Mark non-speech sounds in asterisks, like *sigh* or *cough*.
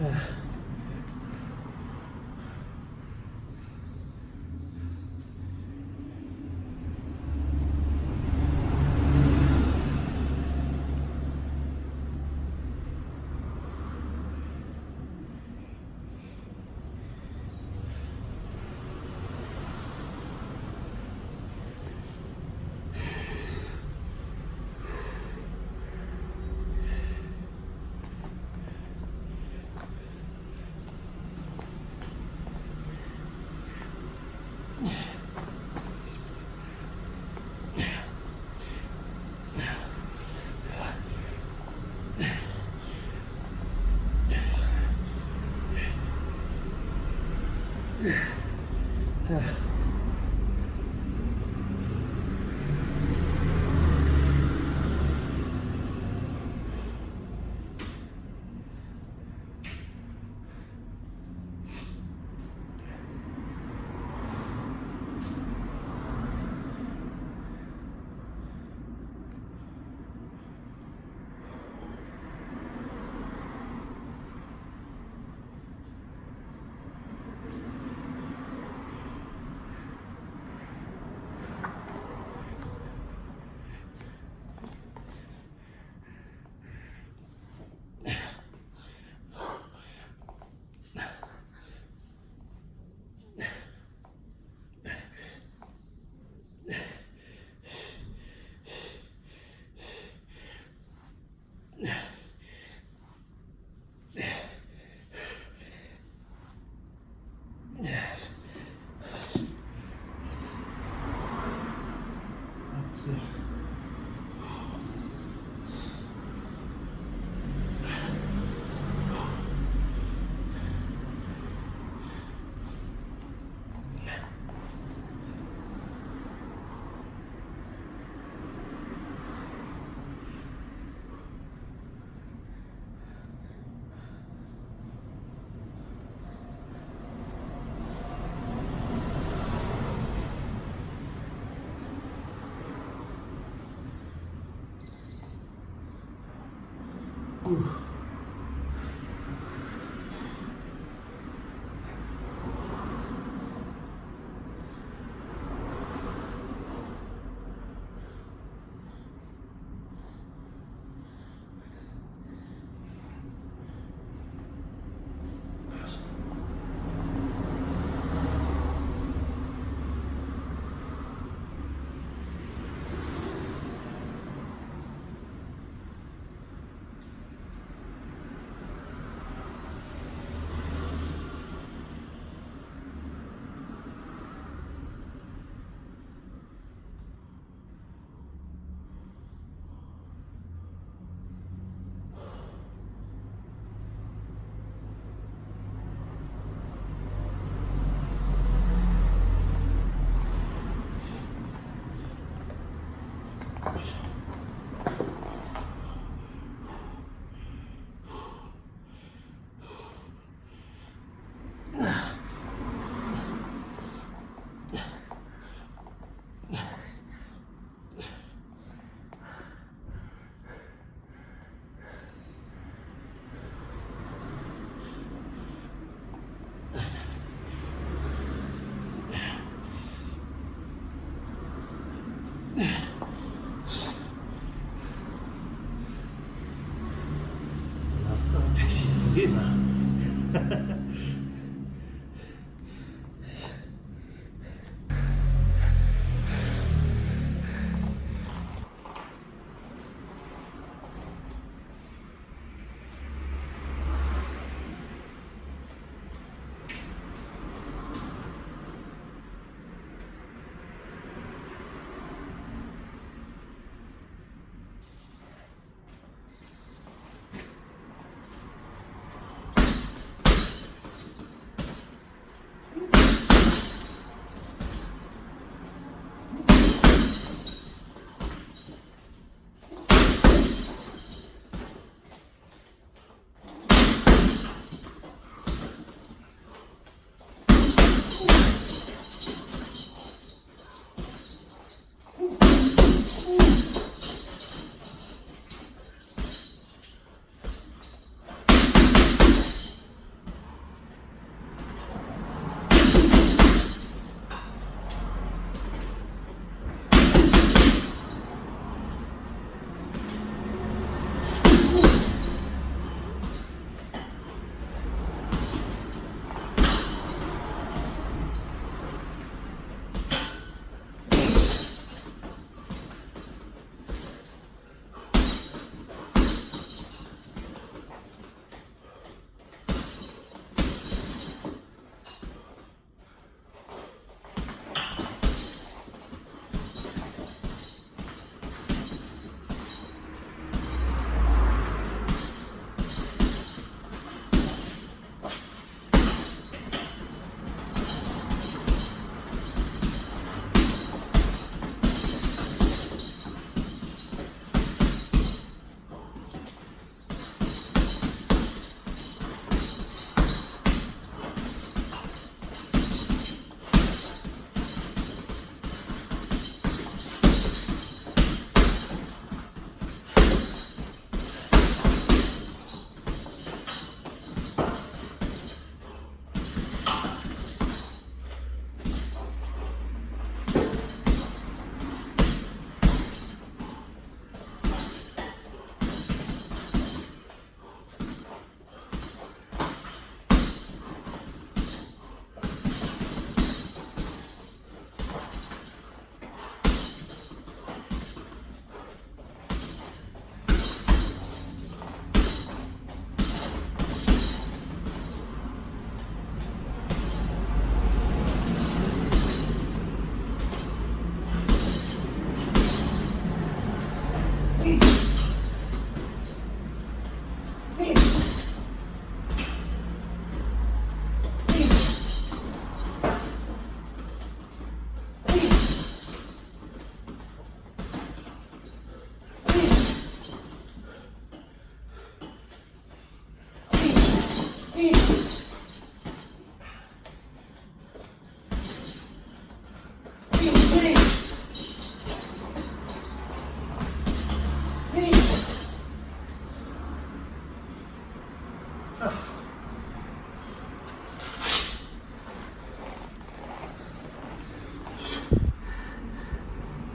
Yeah. *sighs* *sighs* Yeah. *laughs* げえな。*laughs* please.